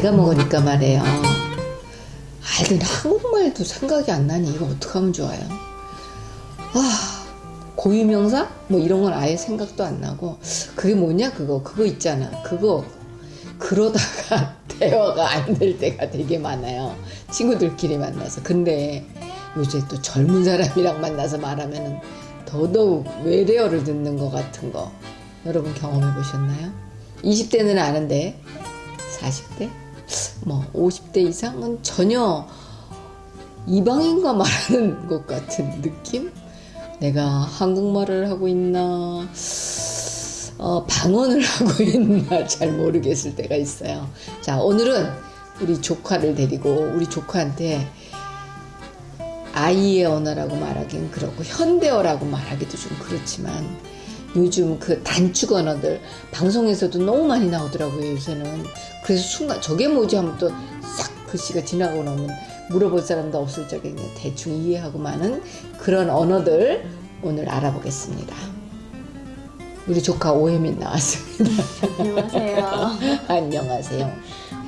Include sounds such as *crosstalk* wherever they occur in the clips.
나이가 먹으니까 말이에요. 알던 한국말도 생각이 안 나니 이거 어떡하면 좋아요? 아 고유명사? 뭐 이런 건 아예 생각도 안 나고 그게 뭐냐 그거? 그거 있잖아. 그거. 그러다가 *laughs* 대화가 안 될 때가 되게 많아요. 친구들끼리 만나서. 근데 요새 또 젊은 사람이랑 만나서 말하면은 더더욱 외래어를 듣는 것 같은 거. 여러분 경험해 보셨나요? 20대는 아는데 40대 뭐 50대 이상은 전혀 이방인과 말하는 *laughs* 것 같은 느낌? 내가 한국말을 하고 있나, 어, 방언을 *laughs* 하고 있나 잘 모르겠을 때가 있어요. 자, 오늘은 우리 조카를 데리고 우리 조카한테 아이의 언어라고 말하긴 그렇고 현대어라고 말하기도 좀 그렇지만 요즘 그 단축 언어들 방송에서도 너무 많이 나오더라고요 요새는 그래서 순간 저게 뭐지 하면 또 싹 글씨가 지나고 나면 물어볼 사람도 없을 적에 대충 이해하고 마는 그런 언어들 오늘 알아보겠습니다 우리 조카 오혜민 나왔습니다 안녕하세요. *laughs* 안녕하세요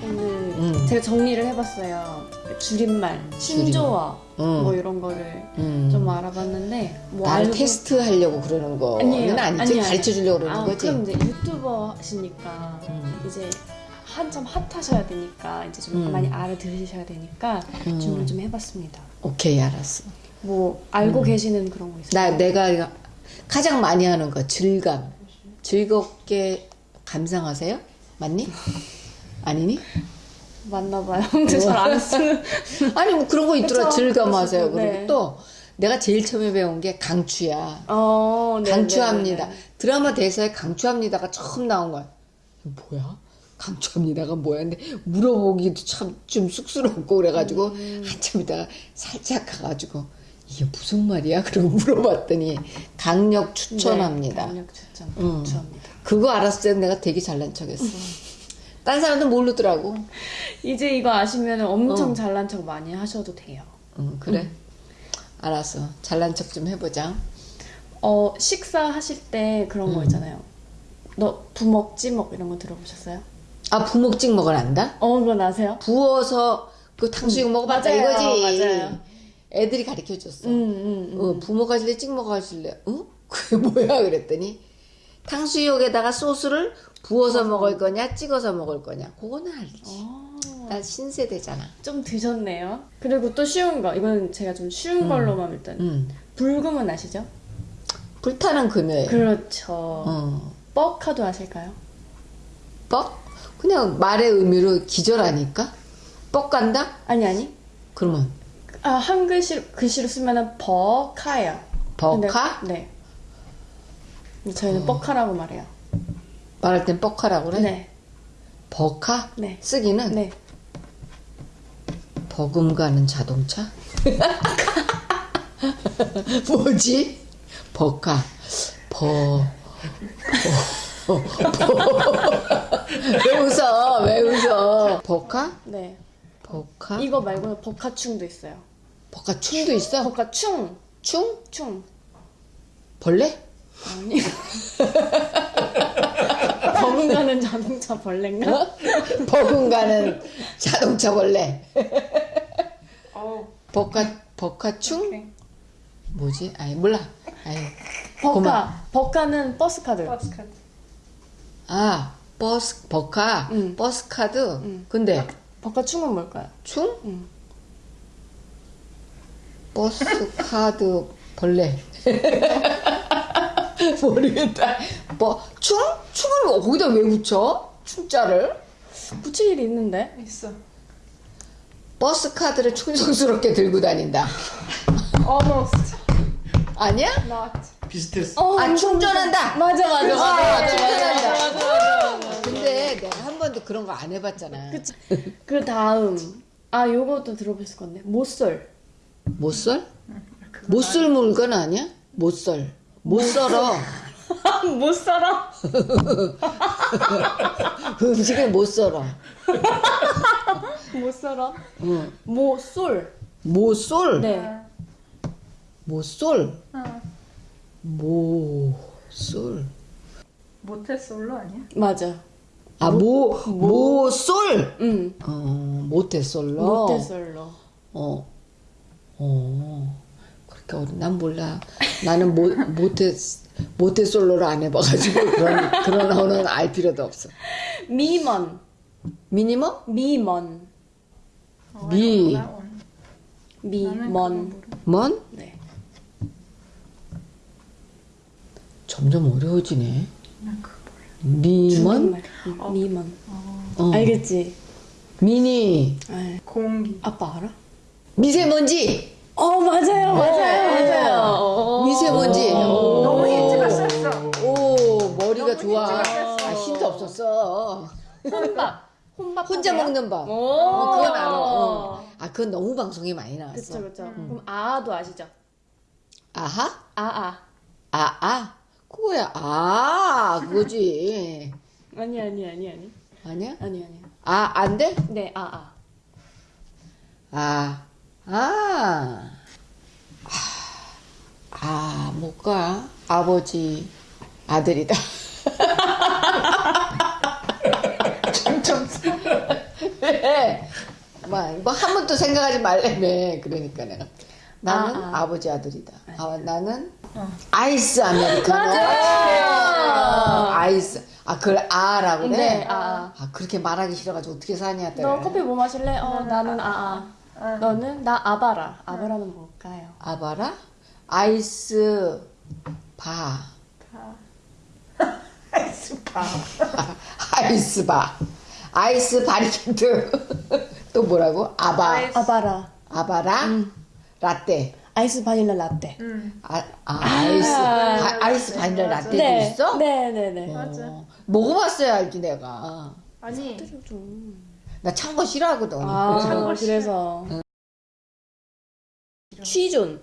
오늘 음. 제가 정리를 해봤어요. 줄임말, 신조어 음. 뭐 이런 거를 음. 좀 알아봤는데 뭐 나를 알고- 테스트 하려고 그러는 거는 아니에요. 아니지. 가르쳐 주려고 그러는 아, 거지 그럼 이제 유튜버 하시니까 음. 이제 한참 핫하셔야 되니까 이제 좀 음. 많이 알아들으셔야 되니까 음. 준비를 좀 해봤습니다. 오케이 알았어 뭐 알고 음. 계시는 그런 거 있어요? 나 내가 가장 많이 하는 거 즐감 즐겁게 감상하세요 맞니 *laughs* 아니니 맞나봐요. *laughs* 근데 잘 안 쓰는. *laughs* 아니 뭐 그런 거 있더라 그쵸, 즐감하세요 그러시고, 그리고 네. 또 내가 제일 처음에 배운 게 강추야 어, 네, 강추합니다 네, 네. 드라마 대사에 강추합니다가 처음 나온 거야 뭐야 강추합니다가 뭐야 근데 물어보기도 참 좀 쑥스럽고 그래가지고 음. 한참 있다가 살짝 가가지고 이게 무슨 말이야 *laughs* 그러고 물어봤더니 강력 추천합니다 네, 강력 추천. 음. 추천합니다. 그거 알았을 때 내가 되게 잘난 척했어 딴 사람도 모르더라고 이제 이거 아시면 엄청 어. 잘난 척 많이 하셔도 돼요. 응 그래 알았어 잘난 척 좀 해보자 어 식사하실 때 그런 거 음. 있잖아요. 너 부먹 찌먹 이런 거 들어보셨어요? 아 부먹 찍먹을 안다? 어 그건 아세요? 부어서 그 탕수육 먹어봤다 맞아요, 이거지 맞아요. 애들이 가르쳐 줬어 음, 음, 음. 어, 부먹 하실래 찍먹 하실래 응? *laughs* 그게 뭐야 그랬더니 탕수육에다가 소스를 부어서 먹을 거냐 찍어서 먹을 거냐 그거는 알지 어, 난 신세대잖아 좀 드셨네요. 그리고 또 쉬운 거 이건 제가 좀 쉬운 음. 걸로만 일단 응. 불금은 아시죠? 불타는 금요일 그렇죠. 어. 뻑카도 아실까요? 뻑? 그냥 말의 의미로 기절하니까 뻑 간다? 아니 아니. 그러면 아 한 글씨 글씨로 쓰면은 버카예요. 버카? 네. 저희는 어. 뻑카라고 말해요. 말할 땐 뻑하라고 그래? 네. 버카? 네. 쓰기는 네. 버금가는 자동차? *laughs* 뭐지? 버카 버... 버... 버... 왜 웃어? 왜 웃어? 버카? 네. 버카? 이거 말고는 버카충도 있어요. 버카 춤도 있어? 버카충. 충? 충. 벌레? 아니. *laughs* 버금가는 자동차 벌레인가? 어? 버금가는 자동차 벌레 어. 버카 버카충? 뭐지? 아이 몰라 아이 버카. 고마- 버카는 버스 카드. 아 버스 버카 응. 버스 카드 응. 근데 버카충은 뭘까요? 충? 응. 버스 카드 벌레 *laughs* 모르겠다 뭐 충? 충을 거기다 왜 붙여? 충자를 붙일 일이 있는데. 있어. 버스 카드를 충성스럽게 들고 다닌다 Almost. 아니야? Not. 비슷했어. 어, 아 충전한다 맞아 맞아 맞아 아, 맞아 충전한다. 맞아 맞아 맞아 맞아. 근데 내가 한 번도 그런 거 안 해봤잖아 그치. 그 다음 아 요것도 들어보실 건데 모쏠. 못썰? 못썰 물건 아니야? 못썰 못 썰어 *laughs* 못 살아. 음식을 못 썰어 못 살아. 응. 모쏠. 모쏠 네. 모쏠 어. 모쏠 모태솔로 아니야? 맞아. 아, 모, 모 솔! 응. 어, 모태솔로? 모태솔로. 어, 어, 어려, 난 몰라. 나는 모, 모태, 모태 솔로를 안 해봐가지고 그런, 그런 언어는 알 필요도 없어. 미먼. minimum? 미먼. 미, 미먼. 먼? 네. 점점 어려워지네. 미먼? 응, 미먼. 어. 알겠지? 미니, 아, 공기. 아빠 알아? 미세먼지! 어 맞아요 맞아요 맞아요. 미세먼지. 오. 너무 힌트가 셌어. 오, 머리가 좋아. 아, 힌트 없었어. 혼밥. 혼밥. 혼자 하세요? 먹는 밥. 오. 어, 그건 알아. 어. 아, 그건 너무 방송에 많이 나왔어. 그쵸 그쵸. 그럼 아도 아시죠? 아하? 아아. 아, 아. 그거야. 아, 그거지. 아니 아니 아니 아니. 아니야? 아니 아니. 아, 안 돼? 네 아아. 아, 아. 아, 아, 뭘까? 아버지, 아들이다. *laughs* 왜? 뭐, 뭐한 번도 생각하지 말래매. 그러니까 내가. 나는 아, 아, 버지 아들이다. 아, 나는 아이스 아메리카노. 아이스. 아, 그걸 아라고 그래? 네 아아. 아, 그렇게 말하기 싫어가지고 어떻게 사냐, 너 커피 뭐 마실래? 어 나는 아 아. 너는 나 아바라. 아바라는 뭘까요? 아바라? 아이스 바. *laughs* 아이스 바. *laughs* 아이스 바. 아이스 바리케트. *laughs* 또 뭐라고? 아바. 아이스- 아바라. 아바라? 라떼. 아이스 바닐라 라떼. 응. 아, 아, 아 이스. 아, 아 이스 바닐라 맞아. 라떼도 네. 있어? 네네네. 어, 먹어봤어야 알지, 내가. 아니 나 찬 거 싫어하거든. 아 그래서 취존.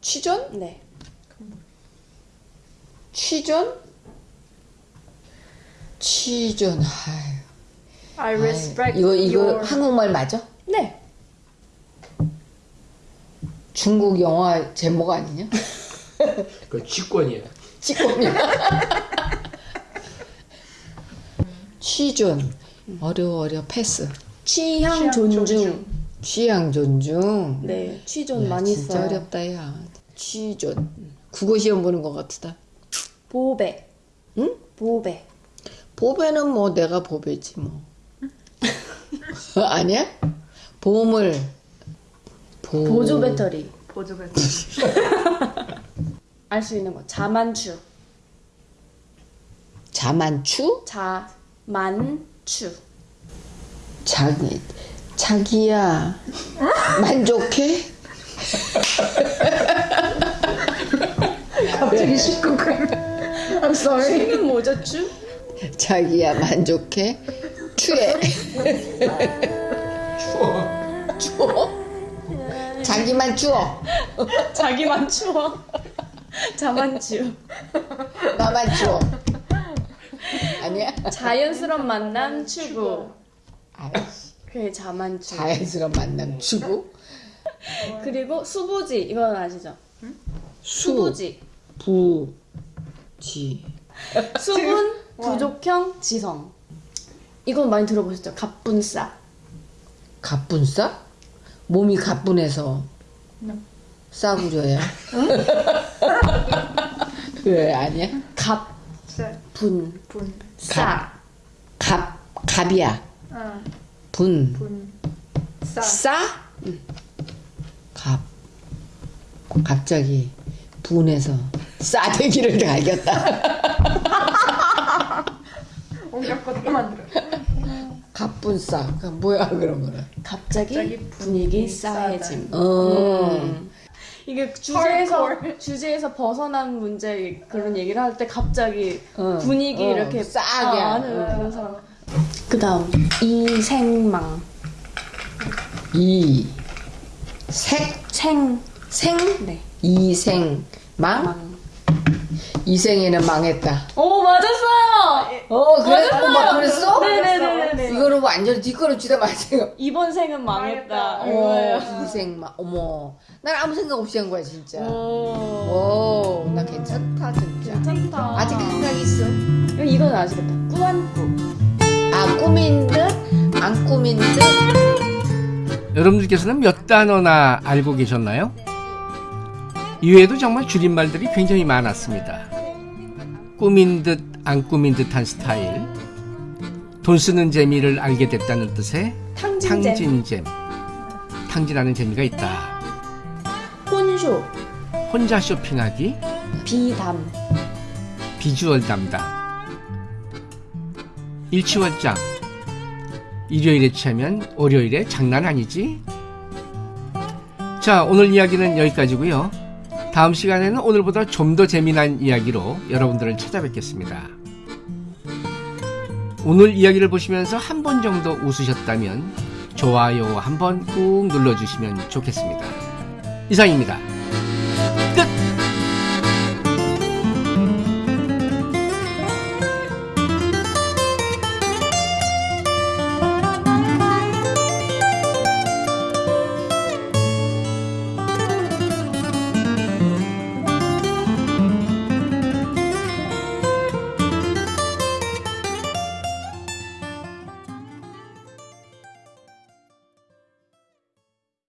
취존? 네. 취존? 취존. 아유. I 아유, respect 이거, 이거 your 한국말 맞아? 네. 중국 영화 제목 아니냐? 그 직권이야. 찌꺼미야. 취존. 어려워, 어려워. 패스. 취향 취향 존중. 존중. 취향 존중. 네. 취존 야, 많이 진짜 써요. 어렵다, 야. 취존. 국어 시험 보는 것 같다. 보배. 응? 보배. 보배는 뭐 내가 보배지 뭐. *laughs* 아니야? 보물. 보... 보조 배터리. 보조 배터. *laughs* 알수 있는 거. 자만추. 자만추? 자만 추. 자기 자기야 만족해? *laughs* 갑자기 식구 그 I'm sorry. 이건 뭐죠, 추? 자기야 만족해? 추해 추워. 추워? 자기만 추워 자기만 추워. *laughs* 자만추. 나만 추워 아니야? 자연스러운 만남 추구. 아이씨, 그게 자만추. 자연스러운 만남 추구 그리고 수부지. 이건 아시죠? 수 수부지. 부 지 수분 *laughs* 부족형 지성. 이건 많이 들어보셨죠? 갑분싸. 가뿐싸? 몸이 가뿐해서 싸구려야 *laughs* 왜 아니야? 갑 분 분. 싸. 갑 갑이야 아, 분 분. 싸. 싸? 갑. 갑자기 분해서 싸대기를 갈겼다. *laughs* 것도 만들어. 갑분싸. 그 뭐야 그런 거는. 갑자기, 갑자기 분위기 분위기 싸해짐. 어. 음. 이게 주제에서. 주제에서 벗어난 문제 그런 얘기를 할 때 갑자기 어. 분위기 어, 이렇게 싸게 아, 하는. 하는 그런 사람. 그다음 이생망 이. 색. 생 생. 네. 이생. 망. 망. 이 생에는 망했다. 오 맞았어요. 어 그래? 어, 막 그랬어? 네네네네. 이거는 완전 뒷걸음 치다 말생 이번 생은 망했다. 어, 이생 망. 어머. 난 아무 생각 없이 한 거야 진짜. 오. 오, 나 괜찮다 진짜. 괜찮다. 아직 생각 있어. 이건 아시겠다. 꾸안꾸. 아 꾸민 듯 안 꾸민 듯 여러분들께서는 몇 단어나 알고 계셨나요? 이외에도 정말 줄임말들이 굉장히 많았습니다. 꾸민 듯 안 꾸민 듯한 스타일, 돈 쓰는 재미를 알게 됐다는 뜻의 탕진잼. 탕진잼, 탕진하는 재미가 있다. 혼쇼. 혼자 쇼핑하기, 비담. 비주얼 담당, 일치월장, 일요일에 취하면 월요일에 장난 아니지? 자, 오늘 이야기는 여기까지고요. 다음 시간에는 오늘보다 좀 더 재미난 이야기로 여러분들을 찾아뵙겠습니다. 오늘 이야기를 보시면서 한 번 정도 웃으셨다면 좋아요 한번 꾹 눌러주시면 좋겠습니다. 이상입니다.